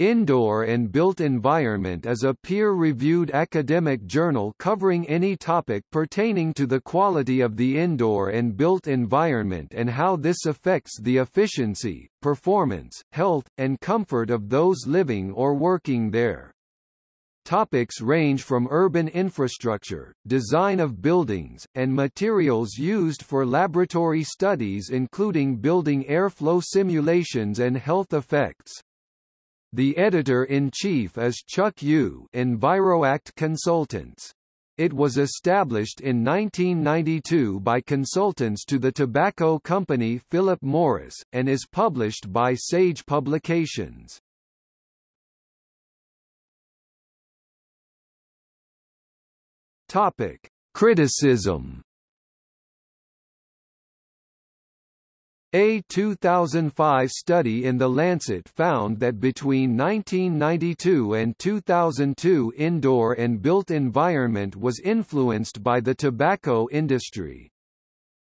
Indoor and Built Environment is a peer-reviewed academic journal covering any topic pertaining to the quality of the indoor and built environment and how this affects the efficiency, performance, health, and comfort of those living or working there. Topics range from urban infrastructure, design of buildings, and materials used for laboratory studies including building airflow simulations and health effects. The editor-in-chief is Chuck Yu EnviroAct Consultants. It was established in 1992 by consultants to the tobacco company Philip Morris, and is published by Sage Publications. Topic. Criticism A 2005 study in The Lancet found that between 1992 and 2002 indoor and built environment was influenced by the tobacco industry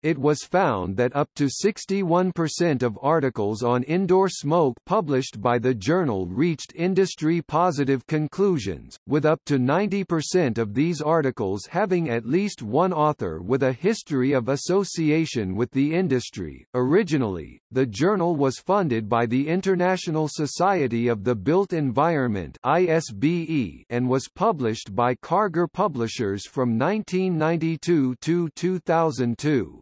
it was found that up to 61% of articles on indoor smoke published by the journal reached industry-positive conclusions, with up to 90% of these articles having at least one author with a history of association with the industry. Originally, the journal was funded by the International Society of the Built Environment (ISBE) and was published by Karger Publishers from 1992 to 2002.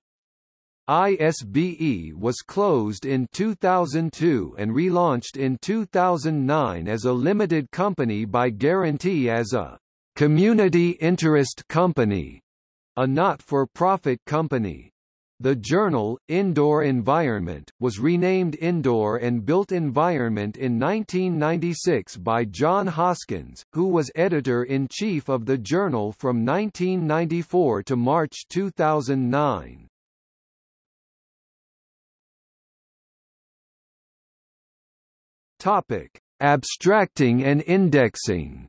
ISBE was closed in 2002 and relaunched in 2009 as a limited company by guarantee as a community interest company, a not-for-profit company. The journal, Indoor Environment, was renamed Indoor and Built Environment in 1996 by John Hoskins, who was editor-in-chief of the journal from 1994 to March 2009. Topic: Abstracting and indexing.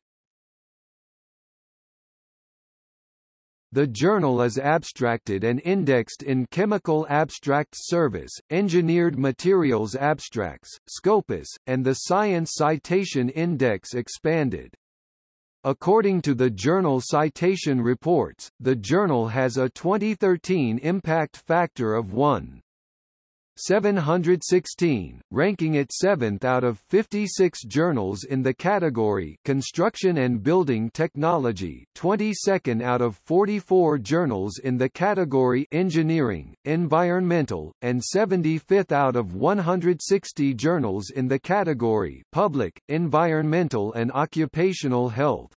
The journal is abstracted and indexed in Chemical Abstracts Service, Engineered Materials Abstracts, Scopus, and the Science Citation Index Expanded. According to the journal Citation Reports, the journal has a 2013 impact factor of 1. 716, ranking it 7th out of 56 journals in the category Construction and Building Technology, 22nd out of 44 journals in the category Engineering, Environmental, and 75th out of 160 journals in the category Public, Environmental and Occupational Health.